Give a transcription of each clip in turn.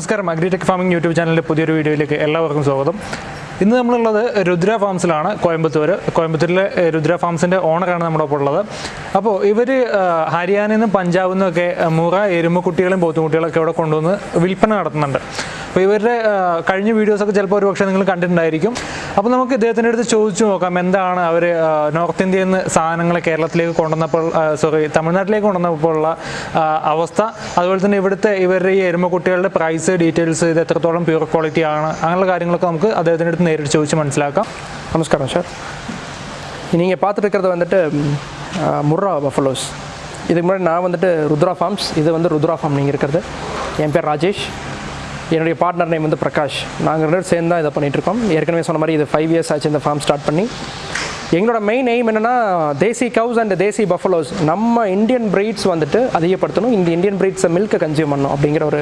നമസ്കാരം. Agritech farming YouTube ചാനലിന്റെ പുതിയൊരു വീഡിയോയിലേക്ക് എല്ലാവർക്കും സ്വാഗതം. ഇന്ന് നമ്മളുള്ളത് രുദ്ര ഫാംസിലാണ് കോയമ്പത്തൂർ കോയമ്പത്തൂരിലെ രുദ്ര ഫാംസിന്റെ ഓണറാണ് നമ്മുടെ ഒപ്പം ഉള്ളത് അപ്പോൾ ഇവർ ഹരിയാനയിൽ നിന്നും പഞ്ചാബിൽ നിന്നൊക്കെ മുറ എരുമക്കുട്ടികളും പോത്തുകുട്ടികളൊക്കെ ഇവിടെ കൊണ്ടുവന്ന് വിൽപ്പന നടത്തുന്നുണ്ട്. അപ്പോൾ ഇവരുടെ ഏഹ്, കഴിഞ്ഞ വീഡിയോസൊക്കെ ചിലപ്പോൾ ഒരു പക്ഷേ നിങ്ങൾ കണ്ടിട്ടുണ്ടായിരിക്കും അപ്പോൾ നമുക്ക് ഇദ്ദേഹത്തിൻ്റെ അടുത്ത് ചോദിച്ചു നോക്കാം എന്താണ് അവർ നോർത്ത് ഇന്ത്യയിൽ നിന്ന് സാധനങ്ങൾ കേരളത്തിലേക്ക് കൊണ്ടുവന്നപ്പോൾ സോറി തമിഴ്നാട്ടിലേക്ക് കൊണ്ടുവന്നപ്പോൾ ഉള്ള ആ, അവസ്ഥ അതുപോലെ തന്നെ ഇവിടുത്തെ ഇവരുടെ ഈ എരുമക്കുട്ടികളുടെ പ്രൈസ് ഡീറ്റെയിൽസ് ഇത് എത്രത്തോളം പ്യൂർ ക്വാളിറ്റി ആണ് അങ്ങനെയുള്ള കാര്യങ്ങളൊക്കെ നമുക്ക് അദ്ദേഹത്തിൻ്റെ അടുത്ത് നേരിട്ട് ചോദിച്ച് മനസ്സിലാക്കാം நமஸ்காரம் சார் நீங்கள் பார்த்துட்டு இருக்கிறது வந்துட்டு ம், ஆ, முர்ரா பஃபலோஸ் இதுக்கு முன்னாடி நான் வந்துட்டு ருத்ரா ஃபார்ம்ஸ் இது வந்து ருத்ரா ஃபார்ம் நீங்கள் இருக்கிறது என் பேர் ராஜேஷ் என்னுடைய பார்ட்னர் நேம் வந்து பிரகாஷ். நாங்கள் ரெண்டு சேர்ந்து தான் இதை பண்ணிகிட்ருக்கோம் ஏற்கனவே சொன்ன மாதிரி இது ஃபைவ் இயர்ஸ் ஆச்சு இந்த ஃபார்ம் ஸ்டார்ட் பண்ணி. எங்களோட மெயின் எய்ம் என்னென்னா desi cows and desi buffaloes நம்ம இந்தியன் பிரீட்ஸ் வந்துட்டு அதிகப்படுத்தணும். இந்த இந்தியன் பிரீட்ஸை மில்கை கன்சியூம் பண்ணணும் அப்படிங்கிற ஒரு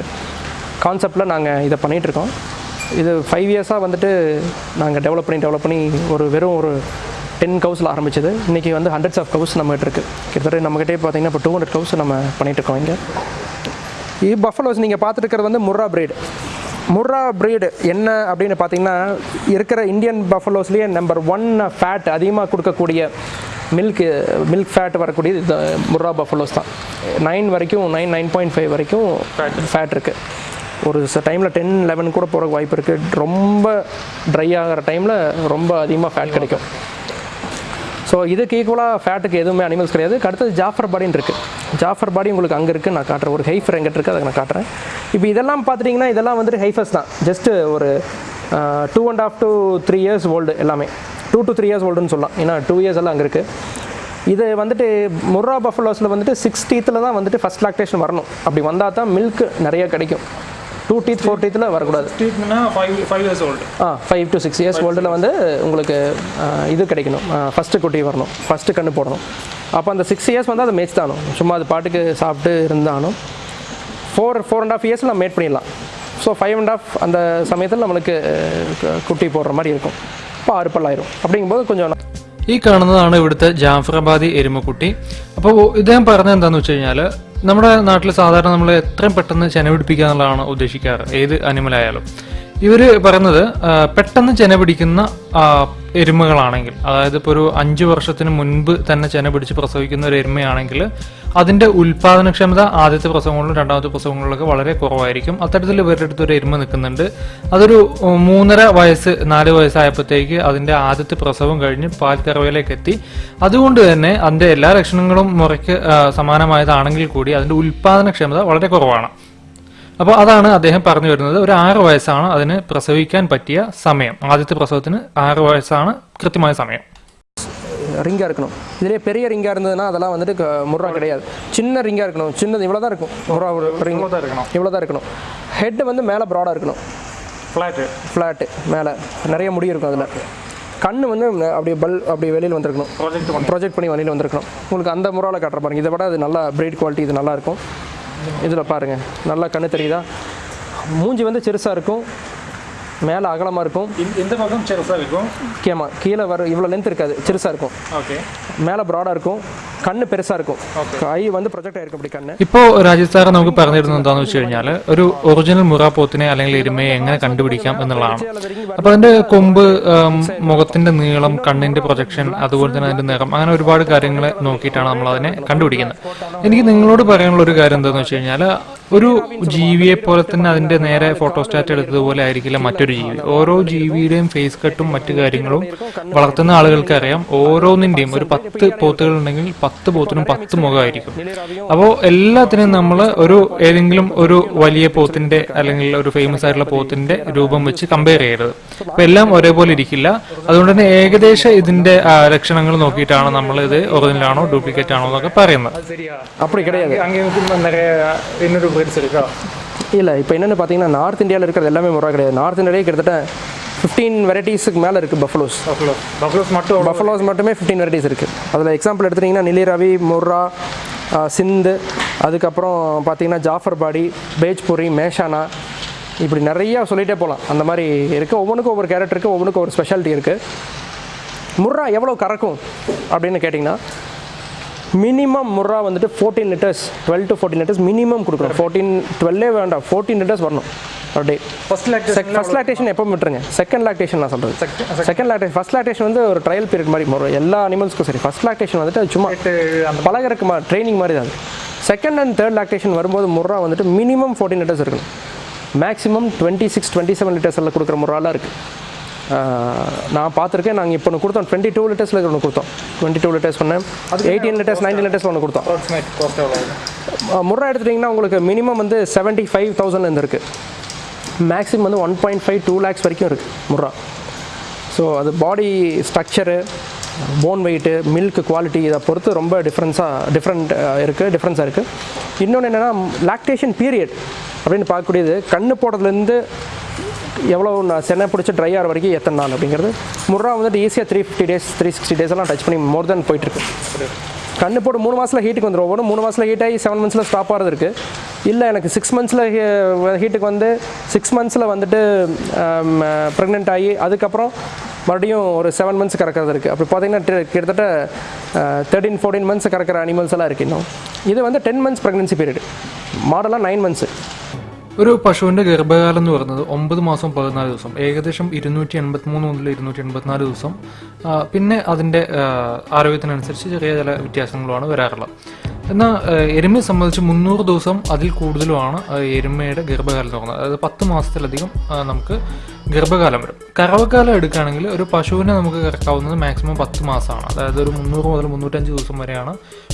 கான்செப்டில் நாங்கள் இதை பண்ணிகிட்ருக்கோம் இது ஃபைவ் இயர்ஸாக வந்துட்டு நாங்கள் டெவலப் பண்ணி டெவலப் பண்ணி ஒரு வெறும் ஒரு டென் கவுஸில் ஆரம்பிச்சது. இன்றைக்கி வந்து ஹண்ட்ரட்ஸ் ஆஃப் கவுஸ் நம்மகிட்ட இருக்குது கிட்டத்தட்ட நம்மகிட்டே பார்த்தீங்கன்னா இப்போ டூ ஹண்ட்ரட் கவுஸ் நம்ம பண்ணிகிட்ருக்கோம் இங்கே. பஃபலோஸ் நீங்கள் பார்த்துட்டு வந்து முர்ரா பிரீடு. முர்ரா பிரீடு என்ன அப்படின்னு பார்த்தீங்கன்னா இருக்கிற இந்தியன் பஃபலோஸ்லேயே நம்பர் ஒன் ஃபேட் அதிகமாக கொடுக்கக்கூடிய மில்க் மில்க் ஃபேட் வரக்கூடிய இந்த முர்ரா பஃபலோஸ் தான். நைன் வரைக்கும் நைன் நைன் பாயிண்ட் ஃபைவ் வரைக்கும் ஃபேட் இருக்குது ஒரு சில டைமில் டென் லெவன் கூட போகிற வாய்ப்பு இருக்குது ரொம்ப ட்ரை ஆகிற டைமில் ரொம்ப அதிகமாக ஃபேட் கிடைக்கும். ஸோ இதுக்கு ஈக்குவலாக ஃபேட்டுக்கு எதுவுமே அனிமல்ஸ் கிடையாது. அடுத்தது ஜாஃபர் பாடின்னு இருக்குது ஜாஃபர் பாடி உங்களுக்கு அங்கே இருக்குது நான் காட்டுறேன் ஒரு ஹைஃபர் எங்கிட்ட இருக்குது அதை நான் காட்டுறேன். இப்போ இதெல்லாம் பார்த்துட்டிங்கன்னா இதெல்லாம் வந்துட்டு ஹைஃபர்ஸ் தான். ஜஸ்ட்டு ஒரு two and half to three years old எல்லாமே. டூ டு த்ரீ இயர்ஸ் ஓல்டுன்னு சொல்லலாம். ஏன்னா டூ இயர்ஸ் எல்லாம் அங்கே இருக்குது இது வந்துட்டு முர்ரா பஃபலோஸில் வந்துட்டு சிக்ஸ்டீத்தில் தான் வந்துட்டு ஃபஸ்ட் லாக்டேஷன் வரணும். அப்படி வந்தால் தான் மில்க் நிறைய கிடைக்கும். டூ டீத் ஃபோர் டீத்தில் வரக்கூடாது five five years old ah five to six years ஓல்டில் வந்து உங்களுக்கு ஆ, இது கிடைக்கணும் ஃபஸ்ட்டு குட்டி வரணும் ஃபஸ்ட்டு கண்ணு போடணும் அப்போ அந்த சிக்ஸ் இயர்ஸ் வந்து அதை மேய்ச்சி தானும் சும்மா அது பாட்டுக்கு சாப்பிட்டு இருந்தாலும் ஃபோர் ஃபோர் அண்ட் ஆஃப் இயர்ஸில் நம்ம மேட் பண்ணிடலாம் ஸோ ஃபைவ் அண்ட் ஆஃப் அந்த சமயத்தில் நம்மளுக்கு கு- குட்டி போடுற மாதிரி இருக்கும் இப்போ ஆறு பல்லாயிரும் அப்படிங்கும்போது கொஞ்சம் ഈ കാണുന്നതാണ് ഇവിടുത്തെ ജാഫറാബാദി എരുമക്കുട്ടി അപ്പോൾ ഇദ്ദേഹം പറഞ്ഞത് എന്താണെന്ന് വെച്ച് കഴിഞ്ഞാൽ നമ്മുടെ നാട്ടിൽ സാധാരണ നമ്മൾ എത്രയും പെട്ടെന്ന് ചെനവിടിപ്പിക്കുക എന്നുള്ളതാണ് ഉദ്ദേശിക്കാറ്. ഏത് അനിമൽ ആയാലും ഇവർ പറയുന്നത് പെട്ടെന്ന് ചെന പിടിക്കുന്ന എരുമകളാണെങ്കിൽ അതായത് ഇപ്പോൾ ഒരു അഞ്ച് വർഷത്തിന് മുൻപ് തന്നെ ചെന പിടിച്ച് പ്രസവിക്കുന്ന ഒരു എരുമയാണെങ്കിൽ അതിന്റെ ഉൽപാദനക്ഷമത ആദ്യത്തെ പ്രസവങ്ങളിലും രണ്ടാമത്തെ പ്രസവങ്ങളിലൊക്കെ വളരെ കുറവായിരിക്കും. അത്തരത്തിൽ ഇവരുടെ അടുത്ത് ഒരു എരുമ നിൽക്കുന്നുണ്ട്. അതൊരു മൂന്നര വയസ്സ് നാല് വയസ്സായപ്പോഴത്തേക്ക് അതിന്റെ ആദ്യത്തെ പ്രസവം കഴിഞ്ഞ് പാൽക്കറവയിലേക്ക് എത്തി. അതുകൊണ്ട് തന്നെ അതിന്റെ എല്ലാ ലക്ഷണങ്ങളും മുറയ്ക്ക് സമാനമായതാണെങ്കിൽ കൂടി അതിന്റെ ഉൽപാദനക്ഷമത വളരെ കുറവാണ്. അപ്പോൾ അതാണ് അദ്ദേഹം പറഞ്ഞു വരുന്നത് ഒരു ആറ് വയസ്സാണ് അതിന് പ്രസവിക്കാൻ പറ്റിയ സമയം ആദ്യത്തെ പ്രസവത്തിന് ആറ് വയസ്സാണ് കൃത്യമായ സമയം ரிங்காக இருக்கணும் இதிலே பெரிய ரிங்காக இருந்ததுன்னா அதெல்லாம் வந்துட்டு க- முர்ரா கிடையாது சின்ன ரிங்காக இருக்கணும் சின்னது இவ்வளோ தான் இருக்கும் முர்ரா ரிங் இவ்வளோ தான் இருக்கணும் ஹெட் வந்து மேலே ப்ராடாக இருக்கணும் ഫ്ലാറ്റ് ஃப்ளாட்டு மேலே நிறைய முடி இருக்கும் அதில் கண்ணு வந்து அப்படியே பல் அப்படி வெளியில் வந்திருக்கணும் പ്രോജക്റ്റ് ப்ரொஜெக்ட் பண்ணி வெளியில் வந்திருக்கணும் உங்களுக்கு அந்த முறாவில் காட்டுற பாருங்க இதை விட அது நல்லா பிரீட் குவாலிட்டி இது நல்லா இருக்கும் இதில் பாருங்கள் நல்லா கண்ணு தெரியுதா? மூஞ்சி வந்து சிறுசாக இருக்கும் மேலே அகலமாக இருக்கும். இந்த பக்கம் சிறுசாக இருக்கும். கேமா கீழே வர இவ்வளோ லென்த் இருக்காது சிறுசாக இருக்கும். ஓகே மேலே ப்ராடாக இருக்கும். கண்ணு பெருசாக இருக்கும் ஐ வந்து ப்ரொஜெக்ட் ஆயிருக்கும் அப்படி கண்ணு ഇപ്പോൾ രാജേഷ് സാറ് നമുക്ക് പറഞ്ഞു തരുന്നത് എന്താണെന്ന് വെച്ച് കഴിഞ്ഞാൽ ഒരു ഒറിജിനൽ മുറ പോത്തിനെ അല്ലെങ്കിൽ എരുമയെ എങ്ങനെ കണ്ടുപിടിക്കാം എന്നുള്ളതാണ് അപ്പോൾ അതിന്റെ കൊമ്പ് ആം, മുഖത്തിന്റെ നീളം കണ്ണിന്റെ പ്രൊജക്ഷൻ അതുപോലെ തന്നെ അതിന്റെ നിറം അങ്ങനെ ഒരുപാട് കാര്യങ്ങൾ നോക്കിയിട്ടാണ് നമ്മൾ അതിനെ കണ്ടുപിടിക്കുന്നത് എനിക്ക് നിങ്ങളോട് പറയാനുള്ള ഒരു കാര്യം എന്താണെന്ന് വെച്ച് കഴിഞ്ഞാൽ ഒരു ജീവിയെ പോലെ തന്നെ അതിന്റെ നേരെ ഫോട്ടോസ്റ്റാറ്റ് എടുത്തതുപോലെ ആയിരിക്കില്ല മറ്റൊരു ജീവി ഓരോ ജീവിയുടെയും ഫേസ് കട്ടും മറ്റു കാര്യങ്ങളും വളർത്തുന്ന ആളുകൾക്ക് അറിയാം ഓരോന്നിന്റെയും ഒരു പത്ത് പോത്തുകൾ ഉണ്ടെങ്കിൽ പത്ത് പോത്തിനും പത്ത് മുഖമായിരിക്കും അപ്പോൾ എല്ലാത്തിനും നമ്മൾ ഒരു ഏതെങ്കിലും ഒരു വലിയ പോത്തിന്റെ അല്ലെങ്കിൽ ഒരു ഫേമസ് ആയിട്ടുള്ള പോത്തിന്റെ രൂപം വെച്ച് കമ്പയർ ചെയ്യരുത് അപ്പൊ എല്ലാം ഒരേപോലെ ഇരിക്കില്ല അതുകൊണ്ട് തന്നെ ഏകദേശം ഇതിന്റെ ആ, ലക്ഷണങ്ങൾ നോക്കിയിട്ടാണ് നമ്മൾ ഇത് ഒറിജിനൽ ആണോ ഡ്യൂപ്ലിക്കേറ്റ് ആണോ എന്നൊക്കെ പറയുന്നത് அப்படி கிடையாது இன்னொரு இல்லை இப்போ என்னென்னு பார்த்தீங்கன்னா நார்த் இந்தியாவில் இருக்கிறது எல்லாமே முறை கிடையாது நார்த் இந்தியாவிலே கிட்டத்தட்ட ஃபிஃப்டீன் வெரைட்டிஸுக்கு மேலே இருக்குது பஃபலோஸ் பஃபலோஸ் மட்டும் பஃபலோஸ் மட்டுமே ஃபிஃப்டீன் வெரைட்டிஸ் இருக்குது அதில் எக்ஸாம்பிள் எடுத்துட்டிங்கன்னா நிலிரவி முர்ரா சிந்து அதுக்கப்புறம் பார்த்தீங்கன்னா ஜாஃபர் பாடி பேஜ்புரி மேஷானா இப்படி நிறையா சொல்லிகிட்டே போகலாம் அந்த மாதிரி இருக்குது ஒவ்வொன்றுக்கும் ஒவ்வொரு கேரக்டர் இருக்குது ஒவ்வொன்றுக்கும் ஒவ்வொரு ஸ்பெஷாலிட்டி இருக்குது முர்ரா எவ்வளோ கறக்கும் அப்படின்னு கேட்டிங்கன்னா மினிமம் முர்ரா வந்துட்டு fourteen litres twelve to fourteen litres minimum கொடுக்கணும். ஃபோர்டீன் டுவெல்லே வேண்டாம். ஃபோர்டீன் லிட்டர்ஸ் வரணும். Day first lactation first lactation எப்போ விட்டுருங்க. செகண்ட் லாக்டேஷன் நான் சொல்கிறது செகண்ட் லாக்டேஷன் ஃபர்ஸ்ட் லாக்டேஷன் வந்து ஒரு ட்ரையல் பீரியட் மாதிரி ஒரு எல்லா அனிமல்ஸ்க்கும் சரி. ஃபர்ஸ்ட் லாக்டேஷன் வந்துட்டு அது சும்மா அந்த பழகிறதுக்கு மா ட்ரைனிங் மாதிரி தான் செகண்ட் அண்ட் தேர்ட் லாக்டேஷன் வரும்போது முர்ரா வந்துட்டு மினிமம் ஃபோர்டீன் லிட்டர்ஸ் இருக்கணும். Maximum twenty six twenty seven litres எல்லாம் கொடுக்குற முறாலாம் இருக்குது நான் பார்த்துருக்கேன். நாங்கள் இப்போ ஒன்று கொடுத்தோம். டுவெண்ட்டி டூ லிட்டர்ஸில் ஒன்று கொடுத்தோம். டுவெண்ட்டி டூ லிட்டர்ஸ் ஒன்று எயிட்டீன் லிட்டர்ஸ் நைன்டீன் லிட்டர்ஸ் ஒன்று கொடுத்தோம். முர்ரா எடுத்துட்டிங்கன்னா உங்களுக்கு மினிமம் வந்து செவன்ட்டி ஃபைவ் தௌசண்ட் இருக்குது மேக்ஸிமம் வந்து one point five two lakhs வரைக்கும் இருக்குது முர்ரா. ஸோ அது body structure bone weight milk quality இதை பொறுத்து ரொம்ப டிஃப்ரென்ஸாக டிஃப்ரெண்ட் இருக்குது டிஃப்ரென்ஸாக இருக்குது இன்னொன்று என்னென்னா லாக்டேஷன் பீரியட் அப்படின்னு பார்க்கக்கூடியது கண்ணு போடுறதுலேருந்து எவ்வளோ நான் சென்னை பிடிச்சி ட்ரை ஆகிற வரைக்கும் எத்தனை நாள் அப்படிங்கிறது. முர்ரா வந்துட்டு ஈஸியாக three fifty days three sixty days எல்லாம் டச் பண்ணி மோர் தென் போயிட்டுருக்கு கண்ணு போட்டு மூணு மாதத்தில் ஹீட்டுக்கு வந்துடும் ஒவ்வொரு மூணு மாதத்தில் ஹீட் ஆகி செவன் மந்த்ஸில் ஸ்டாப் ஆகிறது இருக்குது இல்லை எனக்கு சிக்ஸ் மந்த்ஸில் ஹீட்டுக்கு வந்து சிக்ஸ் மந்த்ஸில் வந்துட்டு ப்ரெக்னென்ட் ஆகி அதுக்கப்புறம் மறுபடியும் ஒரு செவன் மந்த்ஸ் கறக்கிறது இருக்குது அப்படி பார்த்தீங்கன்னா கிட்டத்தட்ட தேர்ட்டீன் ஃபோர்டீன் மந்த்ஸ் கறக்கிற அனிமல்ஸ் எல்லாம் இருக்குது இன்னும். இது வந்து டென் மந்த்ஸ் ப்ரெக்னன்சி பீரியட் மாடலாக நைன் மந்த்ஸு ഒരു പശുവിന്റെ ഗർഭകാലം എന്ന് പറയുന്നത് ഒമ്പത് മാസം പതിനാല് ദിവസം. ഏകദേശം ഇരുന്നൂറ്റി എൺപത്തി മൂന്ന് മുതൽ ഇരുന്നൂറ്റി എൺപത്തിനാല് ദിവസം പിന്നെ അതിന്റെ ആരോഗ്യത്തിനനുസരിച്ച് ചെറിയ ചില വ്യത്യാസങ്ങളുമാണ് വരാറുള്ളത്. എന്നാൽ എരുമയെ സംബന്ധിച്ച് മുന്നൂറ് ദിവസം അതിൽ കൂടുതലുമാണ് എരുമയുടെ ഗർഭകാലം എന്ന് പറയുന്നത്. അതായത് പത്ത് മാസത്തിലധികം നമുക്ക് ഗർഭകാലം വരും. കറവക്കാലം എടുക്കുകയാണെങ്കിൽ ഒരു പശുവിനെ നമുക്ക് കറക്കാവുന്നത് മാക്സിമം പത്ത് മാസമാണ്. അതായത് ഒരു മുന്നൂറ് മുതൽ മുന്നൂറ്റഞ്ച് ദിവസം വരെയാണ്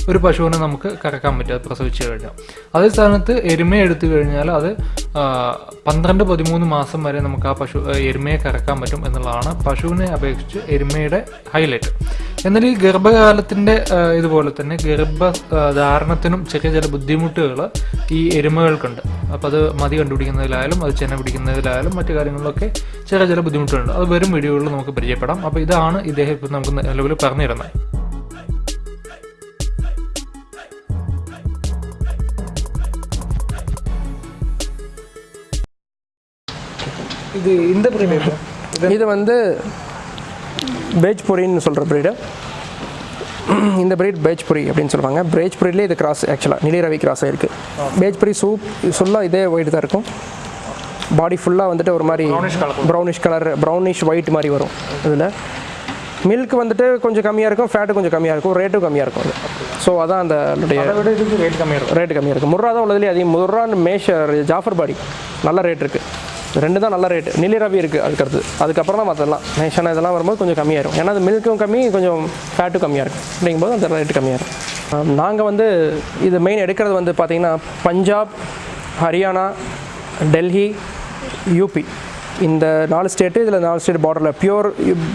ഒരു പശുവിനെ നമുക്ക് കറക്കാൻ പറ്റുക പ്രസവിച്ചു കഴിഞ്ഞാൽ. അതേ സ്ഥാനത്ത് എരുമയെ എടുത്തു കഴിഞ്ഞാൽ അത് പന്ത്രണ്ട് പതിമൂന്ന് മാസം വരെ നമുക്ക് ആ പശു എരുമയെ കറക്കാൻ പറ്റും എന്നുള്ളതാണ് പശുവിനെ അപേക്ഷിച്ച് എരുമയുടെ ഹൈലൈറ്റ് എന്നാൽ ഈ ഗർഭകാലത്തിന്റെ ഇതുപോലെ തന്നെ ഗർഭ ധാരണത്തിനും ചെറിയ ചില ബുദ്ധിമുട്ടുകൾ ഈ എരുമകൾക്കുണ്ട്. അപ്പോൾ അത് മതി കണ്ടുപിടിക്കുന്നതിലായാലും അത് ചെന പിടിക്കുന്നതിലായാലും മറ്റു കാര്യങ്ങളിലൊക്കെ ചെറിയ ചില ബുദ്ധിമുട്ടുണ്ട് അത് വരും വീഡിയോകളിൽ നമുക്ക് പരിചയപ്പെടാം അപ്പോൾ ഇതാണ് ഇദ്ദേഹം ഇപ്പം നമുക്ക് നിലവിൽ പറഞ്ഞു തരുന്നത് இது இந்த பிரீமியம் இது வந்து பேஜ்புரின்னு சொல்கிற ப்ரீடு இந்த breed பேஜ்புரி அப்படின்னு சொல்லுவாங்க பேஜ்புரியிலே இது கிராஸ் ஆக்சுவலாக நிலிரவி கிராஸ் ஆயிருக்கு பேஜ்புரி சூப் ஃபுல்லாக இதே ஒயிட் தான் இருக்கும் பாடி ஃபுல்லாக வந்துட்டு ஒரு மாதிரி. ப்ரௌனிஷ் கலர் ப்ரௌனிஷ் ஒயிட் மாதிரி வரும் இதில். மில்க் வந்துட்டு கொஞ்சம் கம்மியாக இருக்கும் ஃபேட்டு கொஞ்சம் கம்மியாக இருக்கும் ரேட்டும் கம்மியாக இருக்கும் ஸோ அதான் அந்த ரேட் கம்மியாக இருக்கும். ரேட்டு கம்மியாக இருக்குது முர்ரா தான் உள்ளதுலேயே அதிகம். முர்ரா மேஷ் ஜாஃபர் பாடி நல்ல ரேட் இருக்குது ரெண்டு தான் நல்ல ரேட்டு நிலி ரவி இருக்குது அதுக்கடுத்து. அதுக்கப்புறம் தான் மற்றெல்லாம் மேஷான இதெல்லாம் வரும்போது கொஞ்சம் கம்மியாயிரும் ஏன்னா அது மில்க்கும் கம்மி கொஞ்சம் ஃபேட்டும் கம்மியாக இருக்கும். அப்படிங்கும்போது அந்த ரேட்டு கம்மியாக இருக்கும். நாங்கள் வந்து இது மெயின் எடுக்கிறது வந்து பார்த்திங்கன்னா பஞ்சாப் ஹரியானா டெல்லி யூபி இந்த நாலு ஸ்டேட்டு இதில் நாலு ஸ்டேட் பார்டரில் பியூர்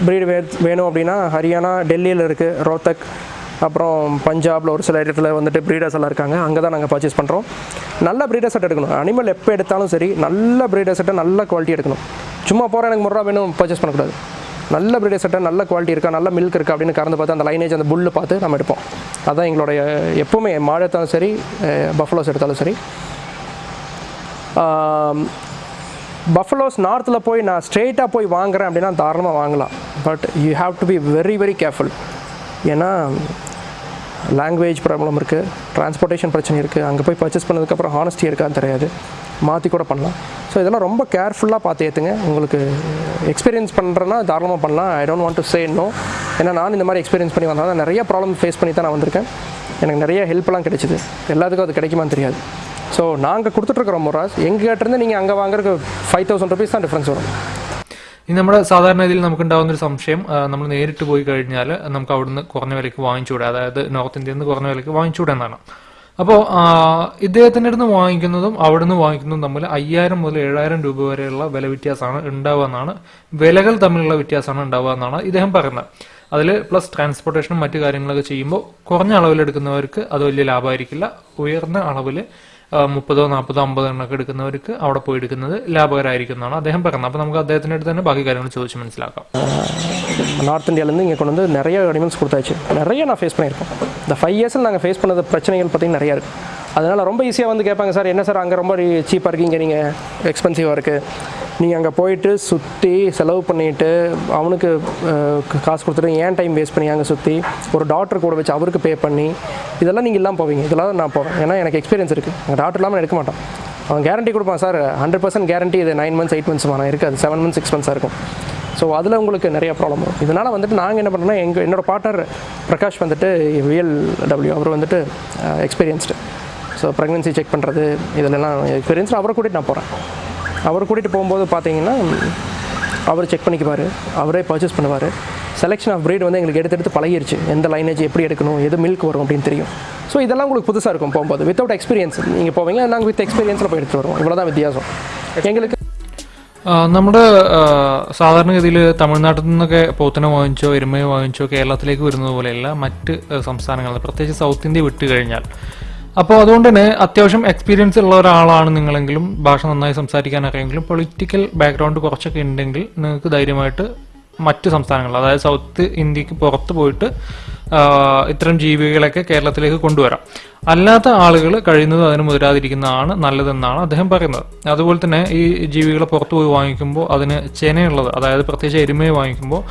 ப்ரீடு வே வேணும் அப்படின்னா ஹரியானா டெல்லியில் இருக்குது ரோத்தக் அப்புறம் பஞ்சாபில் ஒரு சில இடத்துல வந்துட்டு ப்ரீடர்ஸ் எல்லாம் இருக்காங்க. அங்கே தான் நாங்கள் பர்ச்சேஸ் பண்ணுறோம் நல்ல ப்ரீடர் செட் எடுக்கணும். அனிமல் எப்போ எடுத்தாலும் சரி நல்ல ப்ரீடர் செட்டை நல்ல குவாலிட்டி எடுக்கணும். சும்மா போகிற எனக்கு முறை வேணும் பர்ச்சேஸ் பண்ணக்கூடாது. நல்ல ப்ரீடர் செட்டை நல்ல குவாலிட்டி இருக்கா நல்ல மில்க் இருக்கா அப்படின்னு கறந்து பார்த்து அந்த லைனேஜ் அந்த புல்லு பார்த்து நம்ம எடுப்போம். அதான் எங்களுடைய எப்போவுமே மாடு எடுத்தாலும் சரி பஃபலோஸ் எடுத்தாலும் சரி. பஃபலோஸ் நார்த்தில் போய் நான் ஸ்ட்ரெயிட்டாக போய் வாங்குறேன் அப்படின்னா தாராளமாக வாங்கலாம். But you have to be very very careful ஏன்னா லாங்குவேஜ் ப்ராப்ளம் இருக்குது டிரான்ஸ்போர்ட்டேஷன் பிரச்சனை இருக்குது அங்கே போய் பர்ச்சேஸ் பண்ணதுக்கப்புறம் ஹானஸ்டி இருக்கான்னு தெரியாது. மாற்றி கூட பண்ணலாம். ஸோ இதெல்லாம் ரொம்ப கேர்ஃபுல்லாக பார்த்து ஏற்றுங்க உங்களுக்கு எக்ஸ்பீரியன்ஸ் பண்ணுறேன்னா தாராளமாக பண்ணலாம். I don't want to say no ஏன்னா நான் இந்த மாதிரி எக்ஸ்பீரியன்ஸ் பண்ணி வந்தால் நிறைய ப்ராப்ளம் ஃபேஸ் பண்ணி தான் நான் வந்திருக்கேன். எனக்கு நிறைய ஹெல்ப்லாம் கிடைச்சிது. எல்லாத்துக்கும் அது கிடைக்குமான்னு தெரியாது. ஸோ நாங்கள் கொடுத்துட்ருக்குறோம் முராஸ் எங்ககிட்டருந்து நீங்கள் அங்கே வாங்குறதுக்கு ஃபைவ் தௌசண்ட் ருபீஸ் தான் டிஃப்ரென்ஸ் വരും ഇനി നമ്മുടെ സാധാരണ ഇതിൽ നമുക്ക് ഉണ്ടാകുന്ന ഒരു സംശയം നമ്മൾ നേരിട്ട് പോയി കഴിഞ്ഞാൽ നമുക്ക് അവിടുന്ന് കുറഞ്ഞ വിലയ്ക്ക് വാങ്ങിച്ചുകൂടെ അതായത് നോർത്ത് ഇന്ത്യയിൽ നിന്ന് കുറഞ്ഞ വിലയ്ക്ക് വാങ്ങിച്ചുകൂടെ എന്നാണ് അപ്പോൾ ഇദ്ദേഹത്തിൻ്റെ അടുത്ത് വാങ്ങിക്കുന്നതും അവിടുന്ന് വാങ്ങിക്കുന്നതും തമ്മിൽ അയ്യായിരം മുതൽ ഏഴായിരം രൂപ വരെയുള്ള വില വ്യത്യാസമാണ് ഉണ്ടാവുക എന്നാണ് വിലകൾ തമ്മിലുള്ള വ്യത്യാസമാണ് ഉണ്ടാവുക എന്നാണ് ഇദ്ദേഹം പറയുന്നത് അതിൽ പ്ലസ് ട്രാൻസ്പോർട്ടേഷനും മറ്റു കാര്യങ്ങളൊക്കെ ചെയ്യുമ്പോൾ കുറഞ്ഞ അളവിൽ എടുക്കുന്നവർക്ക് അത് വലിയ ലാഭമായിരിക്കില്ല ഉയർന്ന അളവിൽ മുപ്പതോ നാൽപ്പതോ അമ്പതോ എണ്ണൊക്കെ എടുക്കുന്നവർക്ക് അവിടെ പോയി എടുക്കുന്നത് ലാഭകരമായിരിക്കും എന്നാണ് അദ്ദേഹം പറയുന്നത് അപ്പോൾ നമുക്ക് അദ്ദേഹത്തിൻ്റെ അടുത്ത് തന്നെ ബാക്കി കാര്യങ്ങൾ ചോദിച്ച് മനസ്സിലാക്കാം நார்த் இந்தியாவிலேருந்து இங்கே கொண்டு வந்து நிறைய அனிமல்ஸ் கொடுத்தாச்சு நிறைய நான் ஃபேஸ் பண்ணியிருக்கோம் இந்த ஃபைவ் இயர்ஸில் நாங்கள் ஃபேஸ் பண்ணது பிரச்சனைகள் பார்த்தீங்கன்னா நிறையா இருக்குது அதனால் ரொம்ப ஈஸியாக வந்து கேட்பாங்க சார் என்ன சார் அங்கே ரொம்ப சீப்பாக இருக்கீங்க நீங்கள் எக்ஸ்பென்சிவாக இருக்குது நீங்கள் அங்கே போயிட்டு சுற்றி செலவு பண்ணிவிட்டு அவனுக்கு காசு கொடுத்துட்டு ஏன் டைம் வேஸ்ட் பண்ணி அங்கே சுற்றி ஒரு டாக்டர் கூட வச்சு அவருக்கு பே பண்ணி இதெல்லாம் நீங்கள் இல்லாமல் போவீங்க. இதெல்லாம் நான் போவேன். ஏன்னா எனக்கு எக்ஸ்பீரியன்ஸ் இருக்குது எங்கள் டாக்டர் இல்லாமல் எடுக்க மாட்டோம் அவன் கேரண்டி கொடுப்பான் சார் ஹண்ட்ரட் பர்சன்ட் கேரண்டி இது நைன் மந்த்ஸ் எயிட் மந்த்ஸ் ஆனால் இருக்காது. செவன் மந்த்ஸ் சிக்ஸ் மந்த்ஸாக இருக்கும். ஸோ அதில் உங்களுக்கு நிறைய ப்ராப்ளம் வரும். இதனால் வந்துட்டு நாங்கள் என்ன பண்ணுறோம்னா எங்கள் என்னோடய பார்ட்னர் பிரகாஷ் வந்துட்டு விஎல் டபிள்யூ அவர் வந்துட்டு எக்ஸ்பீரியன்ஸ்டு ஸோ ப்ரெக்னென்சி செக் பண்ணுறது இதிலெல்லாம் எக்ஸ்பீரியன்ஸ் அவரை கூட்டிகிட்டு நான் போகிறேன் அவர் கூட்டிகிட்டு போகும்போது பார்த்தீங்கன்னா அவர் செக் பண்ணிக்குவார் அவரே பர்ச்சேஸ் பண்ணுவார் செலெக்ஷன் ஆஃப் breed வந்து எங்களுக்கு எடுத்து எடுத்து பழகிருச்சு எந்த லைனேஜ் எப்படி எடுக்கணும் எது மில்க் வரும் அப்படின்னு தெரியும் ஸோ இதெல்லாம் உங்களுக்கு புதுசாக இருக்கும் போகும்போது வித்தவுட் எக்ஸ்பீரியன்ஸ் நீங்கள் போவீங்க நாங்கள் வித் எக்ஸ்பீரியன்ஸில் போய் எடுத்து வருவோம் இவ்வளோ தான் வித்தியாசம் எங்களுக்கு ആ, നമ്മുടെ ആ, സാധാരണഗതിയിൽ തമിഴ്നാട്ടിൽ നിന്നൊക്കെ പോത്തിനെ വാങ്ങിച്ചോ എരുമയെ വാങ്ങിച്ചോ കേരളത്തിലേക്ക് വരുന്നത് പോലെയല്ല മറ്റ് ആ, സംസ്ഥാനങ്ങളിൽ പ്രത്യേകിച്ച് സൗത്ത് ഇന്ത്യ വിട്ട് കഴിഞ്ഞാൽ അപ്പോൾ അതുകൊണ്ട് തന്നെ അത്യാവശ്യം എക്സ്പീരിയൻസ് ഉള്ള ഒരാളാണ് നിങ്ങളെങ്കിലും ഭാഷ നന്നായി സംസാരിക്കാൻ അറിയെങ്കിലും പൊളിറ്റിക്കൽ ബാക്ക്ഗ്രൗണ്ട് കുറച്ചൊക്കെ ഉണ്ടെങ്കിൽ നിങ്ങൾക്ക് ധൈര്യമായിട്ട് മറ്റ് സംസ്ഥാനങ്ങൾ അതായത് സൗത്ത് ഇന്ത്യയ്ക്ക് പുറത്ത് പോയിട്ട് ഇത്തരം ജീവികളൊക്കെ കേരളത്തിലേക്ക് കൊണ്ടുവരാം. അല്ലാത്ത ആളുകൾ കഴിയുന്നത് അതിന് മുതിരാതിരിക്കുന്നതാണ് നല്ലതെന്നാണ് അദ്ദേഹം പറയുന്നത്. അതുപോലെ തന്നെ ഈ ജീവികളെ പുറത്തുപോയി വാങ്ങിക്കുമ്പോൾ അതിന് ചെനയുള്ളത് അതായത് പ്രത്യേകിച്ച് എരുമയെ വാങ്ങിക്കുമ്പോൾ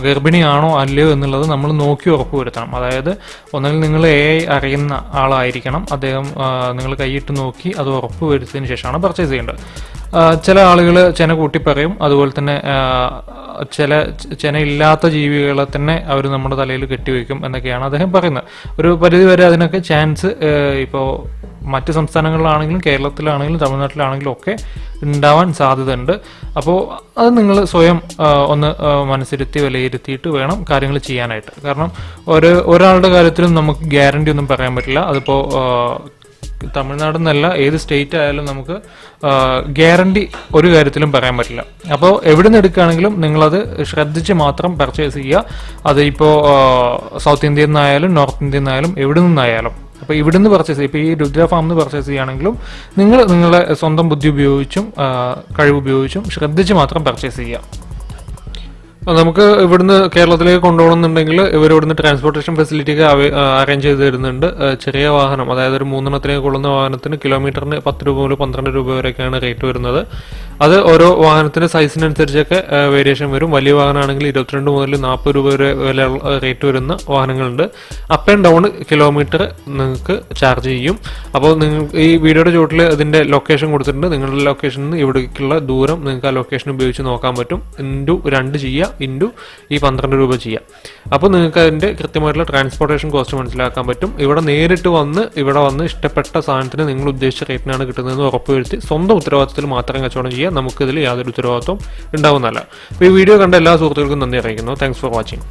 ഗർഭിണിയാണോ അല്ലയോ എന്നുള്ളത് നമ്മൾ നോക്കി ഉറപ്പ് വരുത്തണം. അതായത് ഒന്നുകിൽ നിങ്ങൾ എ അറിയുന്ന ആളായിരിക്കണം. അദ്ദേഹം നിങ്ങൾ കൈയിട്ട് നോക്കി അത് ഉറപ്പ് വരുത്തിയതിന് ശേഷമാണ് പർച്ചേസ് ചെയ്യേണ്ടത്. ചില ആളുകൾ ചെന കൂട്ടി പറയും അതുപോലെ തന്നെ ചില ചെന ഇല്ലാത്ത ജീവികളെ തന്നെ അവർ നമ്മുടെ തലയിൽ കെട്ടിവെക്കും എന്നൊക്കെയാണ് അദ്ദേഹം പറയുന്നത്. ഒരു പരിധി വരെ അതിനൊക്കെ ചാൻസ് ഇപ്പോൾ മറ്റ് സംസ്ഥാനങ്ങളിലാണെങ്കിലും കേരളത്തിലാണെങ്കിലും തമിഴ്നാട്ടിലാണെങ്കിലും ഒക്കെ ഉണ്ടാവാൻ സാധ്യതയുണ്ട്. അപ്പോൾ അത് നിങ്ങൾ സ്വയം ഒന്ന് മനസ്സിരുത്തി വിലയിരുത്തിയിട്ട് വേണം കാര്യങ്ങൾ ചെയ്യാനായിട്ട്. കാരണം ഒരു ഒരാളുടെ കാര്യത്തിലും നമുക്ക് ഗ്യാരണ്ടി ഒന്നും പറയാൻ പറ്റില്ല. അതിപ്പോൾ തമിഴ്നാട് എന്നല്ല ഏത് സ്റ്റേറ്റ് ആയാലും നമുക്ക് ഗ്യാരണ്ടി ഒരു കാര്യത്തിലും പറയാൻ പറ്റില്ല. അപ്പോൾ എവിടെ നിന്ന് എടുക്കുകയാണെങ്കിലും നിങ്ങളത് ശ്രദ്ധിച്ച് മാത്രം പർച്ചേസ് ചെയ്യുക. അത് ഇപ്പോൾ സൗത്ത് ഇന്ത്യയിൽ നിന്നായാലും നോർത്ത് ഇന്ത്യയിൽ നിന്നായാലും എവിടെ നിന്നായാലും അപ്പോൾ ഇവിടുന്ന് പർച്ചേസ് ചെയ്യുക. ഇപ്പോൾ ഈ രുദ്ര ഫാമിൽ പർച്ചേസ് ചെയ്യുകയാണെങ്കിലും നിങ്ങൾ നിങ്ങളുടെ സ്വന്തം ബുദ്ധി ഉപയോഗിച്ചും കഴിവ് ഉപയോഗിച്ചും ശ്രദ്ധിച്ച് മാത്രം പർച്ചേസ് ചെയ്യുക. നമുക്ക് ഇവിടുന്ന് കേരളത്തിലേക്ക് കൊണ്ടുപോകണമെന്നുണ്ടെങ്കിൽ ഇവർ ഇവിടുന്ന് ട്രാൻസ്പോർട്ടേഷൻ ഫെസിലിറ്റി ഒക്കെ അറേഞ്ച് ചെയ്ത് തരുന്നുണ്ട്. ചെറിയ വാഹനം അതായത് ഒരു മൂന്നെണ്ണത്തിലേക്ക് കൊള്ളുന്ന വാഹനത്തിന് കിലോമീറ്ററിന് പത്ത് രൂപ മുതൽ പന്ത്രണ്ട് രൂപ വരെയൊക്കെയാണ് റേറ്റ് വരുന്നത്. അത് ഓരോ വാഹനത്തിന്റെ സൈസിനനുസരിച്ചൊക്കെ വേരിയേഷൻ വരും. വലിയ വാഹനമാണെങ്കിൽ ഇരുപത്തിരണ്ട് മുതൽ നാൽപ്പത് രൂപ വരെ വില റേറ്റ് വരുന്ന വാഹനങ്ങളുണ്ട്. അപ്പ് ആൻഡ് ഡൗൺ കിലോമീറ്റർ നിങ്ങൾക്ക് ചാർജ് ചെയ്യും. അപ്പോൾ നിങ്ങൾ ഈ വീഡിയോയുടെ ചുവട്ടിൽ അതിന്റെ ലൊക്കേഷൻ കൊടുത്തിട്ടുണ്ട്. നിങ്ങളുടെ ലൊക്കേഷനിൽ നിന്ന് ഇവിടേക്കുള്ള ദൂരം നിങ്ങൾക്ക് ആ ലൊക്കേഷൻ ഉപയോഗിച്ച് നോക്കാൻ പറ്റും. ഇന്റു രണ്ട് ചെയ്യുക ഇന്റു ഈ പന്ത്രണ്ട് രൂപ ചെയ്യാം. അപ്പോൾ നിങ്ങൾക്ക് അതിന്റെ കൃത്യമായിട്ടുള്ള ട്രാൻസ്പോർട്ടേഷൻ കോസ്റ്റ് മനസ്സിലാക്കാൻ പറ്റും. ഇവിടെ നേരിട്ട് വന്ന് ഇവിടെ വന്ന് ഇഷ്ടപ്പെട്ട സാധനത്തിന് നിങ്ങൾ ഉദ്ദേശിച്ച റേറ്റിനാണ് കിട്ടുന്നതെന്ന് ഉറപ്പുവരുത്തി സ്വന്തം ഉത്തരവാദിത്തത്തിൽ മാത്രം കച്ചവടം ചെയ്യുക. നമുക്കിതിൽ യാതൊരു ഉത്തരവാദിത്വം ഉണ്ടാവുന്നതല്ല. അപ്പോൾ ഈ വീഡിയോ കണ്ട എല്ലാ സുഹൃത്തുക്കൾക്കും നന്ദി അറിയിക്കുന്നു. Thanks for watching